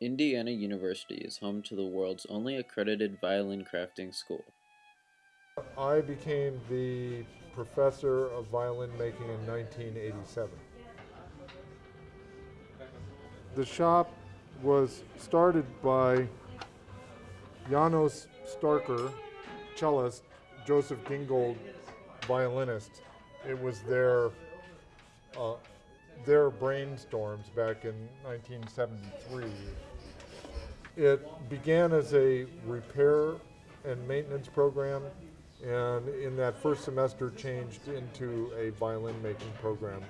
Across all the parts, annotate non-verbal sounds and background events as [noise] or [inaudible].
Indiana University is home to the world's only accredited violin crafting school. I became the professor of violin making in 1987. The shop was started by Janos Starker, cellist, Joseph Gingold, violinist. It was their uh, their brainstorms back in 1973. It began as a repair and maintenance program, and in that first semester changed into a violin making program.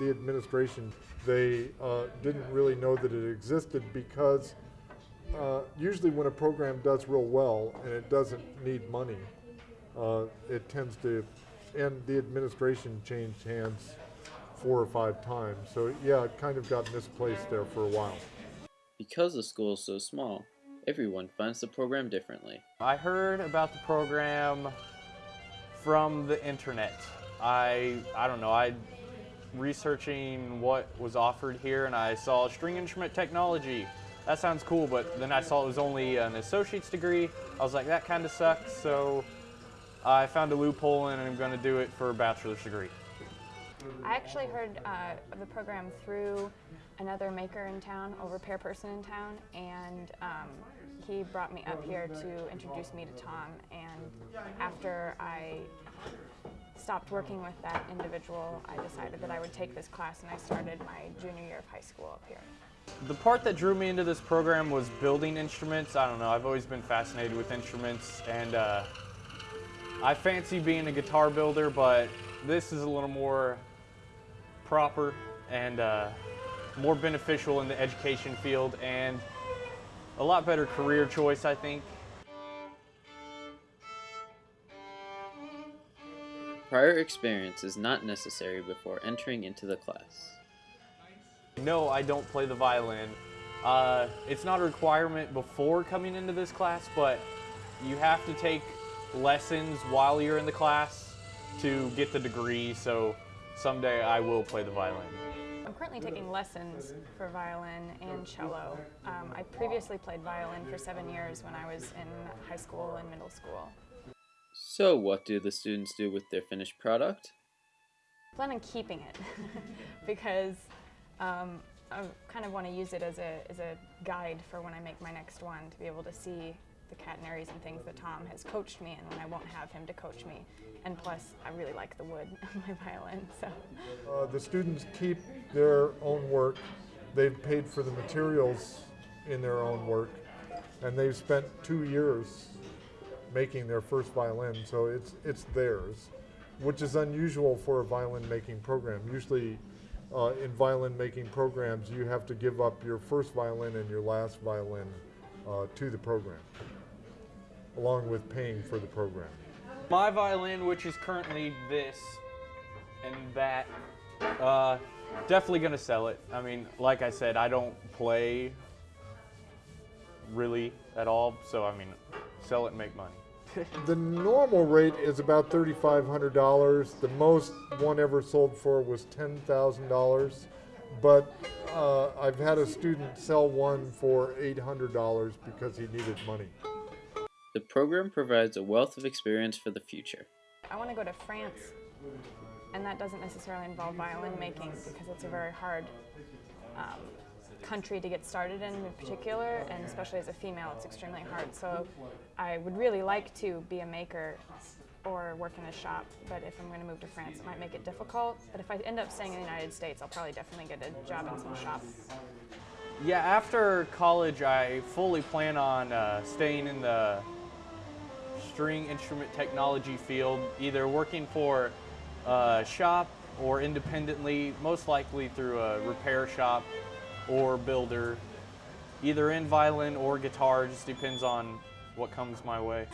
The administration, they uh, didn't really know that it existed because uh, usually when a program does real well and it doesn't need money, uh, it tends to and the administration changed hands four or five times. So yeah, it kind of got misplaced there for a while. Because the school is so small, everyone finds the program differently. I heard about the program from the internet. I I don't know, I researching what was offered here and I saw string instrument technology. That sounds cool, but then I saw it was only an associate's degree. I was like, that kind of sucks, so I found a loophole and I'm going to do it for a bachelor's degree. I actually heard uh, of the program through another maker in town, a repair person in town, and um, he brought me up here to introduce me to Tom. And after I stopped working with that individual, I decided that I would take this class and I started my junior year of high school up here. The part that drew me into this program was building instruments. I don't know, I've always been fascinated with instruments and uh, I fancy being a guitar builder, but this is a little more proper and uh, more beneficial in the education field and a lot better career choice, I think. Prior experience is not necessary before entering into the class. No, I don't play the violin. Uh, it's not a requirement before coming into this class, but you have to take lessons while you're in the class to get the degree, so someday I will play the violin. I'm currently taking lessons for violin and cello. Um, I previously played violin for seven years when I was in high school and middle school. So what do the students do with their finished product? I plan on keeping it [laughs] because um, I kind of want to use it as a, as a guide for when I make my next one to be able to see the catenaries and things that Tom has coached me in when I won't have him to coach me. And plus, I really like the wood [laughs] of my violin, so. Uh, the students keep their own work. They've paid for the materials in their own work, and they've spent two years making their first violin, so it's, it's theirs, which is unusual for a violin making program. Usually, uh, in violin making programs, you have to give up your first violin and your last violin uh, to the program along with paying for the program. My violin, which is currently this and that, uh, definitely gonna sell it. I mean, like I said, I don't play really at all, so I mean, sell it and make money. the normal rate is about $3,500. The most one ever sold for was $10,000, but uh, I've had a student sell one for $800 because he needed money. The program provides a wealth of experience for the future. I want to go to France, and that doesn't necessarily involve violin making because it's a very hard um, country to get started in in particular, and especially as a female, it's extremely hard. So I would really like to be a maker or work in a shop, but if I'm going to move to France, it might make it difficult. But if I end up staying in the United States, I'll probably definitely get a job in some shop. Yeah, after college, I fully plan on uh, staying in the string instrument technology field, either working for a shop or independently, most likely through a repair shop or builder, either in violin or guitar, just depends on what comes my way.